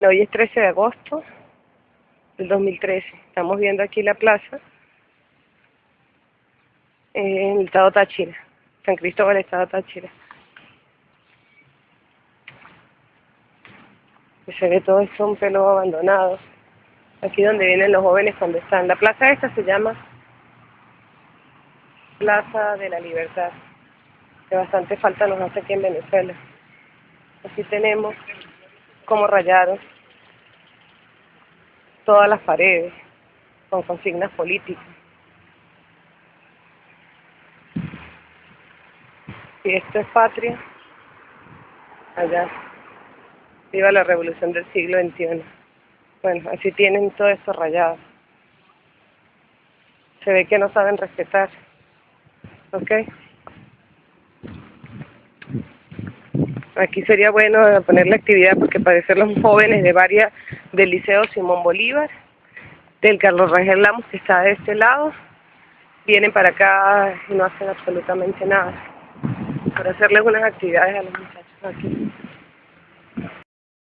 Hoy es 13 de agosto del 2013. Estamos viendo aquí la plaza en el estado Táchira, San Cristóbal, estado Táchira. Se ve todo esto un pelo abandonado. Aquí donde vienen los jóvenes cuando están. La plaza esta se llama Plaza de la Libertad, que bastante falta nos hace aquí en Venezuela. Aquí tenemos como rayaron todas las paredes con consignas políticas. Si esto es patria, allá. Viva la revolución del siglo XXI. Bueno, así tienen todo esto rayado. Se ve que no saben respetar. ¿Ok? Aquí sería bueno poner la actividad porque parecer los jóvenes de varias del Liceo Simón Bolívar, del Carlos Rangel Lamos que está de este lado, vienen para acá y no hacen absolutamente nada. Para hacerles unas actividades a los muchachos aquí.